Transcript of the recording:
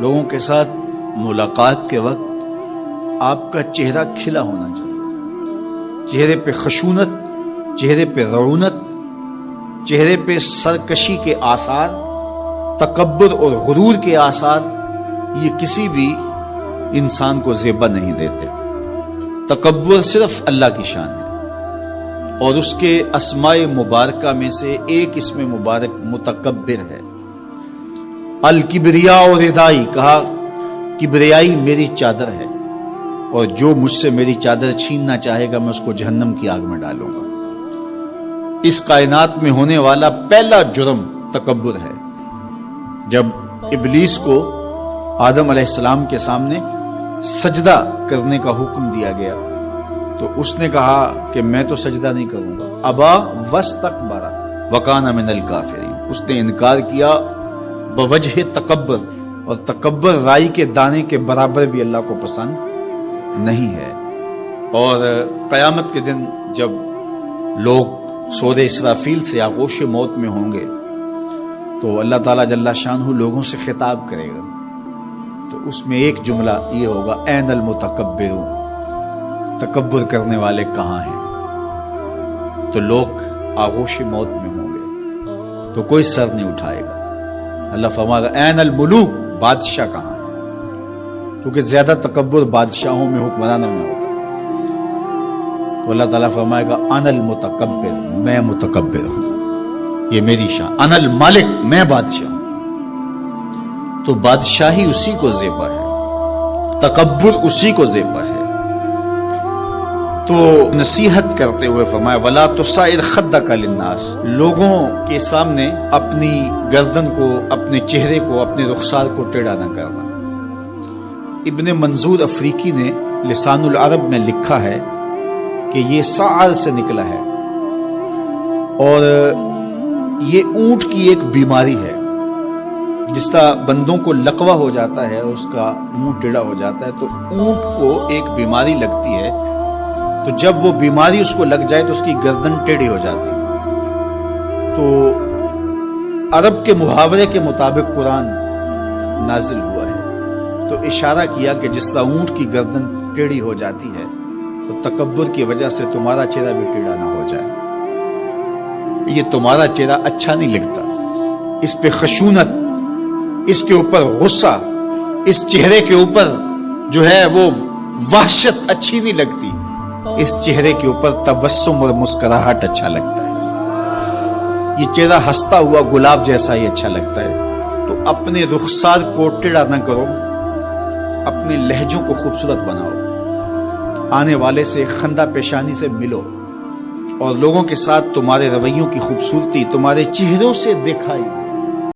लोगों के साथ मुलाकात के वक्त आपका चेहरा खिला होना चाहिए। चेहरे पे खशूनत, चेहरे पे रौनत, चेहरे पे सरकशी के आसार तकबर और गुरूर के आसार, ये किसी भी इंसान को जेबा नहीं देते। तकबर सिर्फ़ अल्लाह की शान है। और उसके असमाय मुबारक में से एक इसमें मुबारक मुतकबिर है। अल किबरिया और रिदाई कहा, किबरियाई मेरी चादर है, और जो मुझसे मेरी चादर छीनना चाहेगा, मैं उसको जहन्नम की आग में डालूँगा। इस कायनात में होने वाला पहला जुर्म तकबर है। जब इबलीस को आदम अलैहिस्सलाम के सामने सजदा करने का हुक्म दिया गया तो उसने कहा कि मैं तो सजदा नहीं करूँगा। अबा वस तक बारा वकाना मिनल काफिरी उसने इनकार किया बवजह तकबर और तकबर राई के दाने के बराबर भी अल्लाह को पसंद नहीं है। और कयामत के दिन जब लोग सौदे इसराफील से आगोश मौत में होंगे तो अल्लाह ताला जल्ला शाह लोगों से खिताब करेगा। तो उसमें एक जुमला ये होगा एन अल मुतकबिर तकबर करने वाले कहाँ हैं? तो लोग आगोश मौत में होंगे। तो कोई सर नहीं उठाएगा। अल्लाह फरमाएगा एन अल मुलूक, बादशाह कहाँ है? क्योंकि ज़्यादा तकबर बादशाहों में हुक्मरानों में होता तो अल्लाह ताला फरमाएगा, अनल मुतकबिर मैं मुतकबिर हूँ। ये मेरी शान। अनल मालिक, मैं बादशाह हूँ। तो बादशाही उसी को जेबा है तकबर उसी को जेबा है। तो नसीहत करते हुए फरमाया, वला तो साइर खद्दा का लिन्नास। लोगों के सामने अपनी गर्दन को, अपने चेहरे को, अपने रुखसार को टेढ़ा न करना। इब्ने मंजूर अफ्रीकी ने लिसानुल अरब में लिखा है कि ये साल से निकला है और ये ऊँट की एक बीमारी है जिस तरह बंदों को लकवा हो जाता है उसका मुँह टेढ़ा हो जाता है तो ऊँट को एक बीमारी लगती है तो जब वो बीमारी उसको लग जाए तो उसकी गर्दन टेढ़ी हो जाती तो अरब के मुहावरे के मुताबिक कुरान नाजिल हुआ है। तो इशारा किया कि जिस तरह ऊँट की गर्दन टेढ़ी हो जाती है तो तकबर की वजह से तुम्हारा चेहरा भी टेढ़ा ना हो जाए। ये तुम्हारा चेहरा अच्छा नहीं लगता। इस पे खशूनत, इसके ऊपर गुस्सा, इस चेहरे के ऊपर जो है वो वहशत अच्छी नहीं लगती। इस चेहरे के ऊपर तबस्सुम और मुस्कुराहट अच्छा लगता है। ये चेहरा हंसता हुआ गुलाब जैसा ही अच्छा लगता है। तो अपने रुखसार को टेढ़ा ना करो, अपने लहजों को खूबसूरत बनाओ। आने वाले से खंदा पेशानी से मिलो। और लोगों के साथ तुम्हारे रवैयों की खूबसूरती, तुम्हारे चेहरों से दिखाई दे।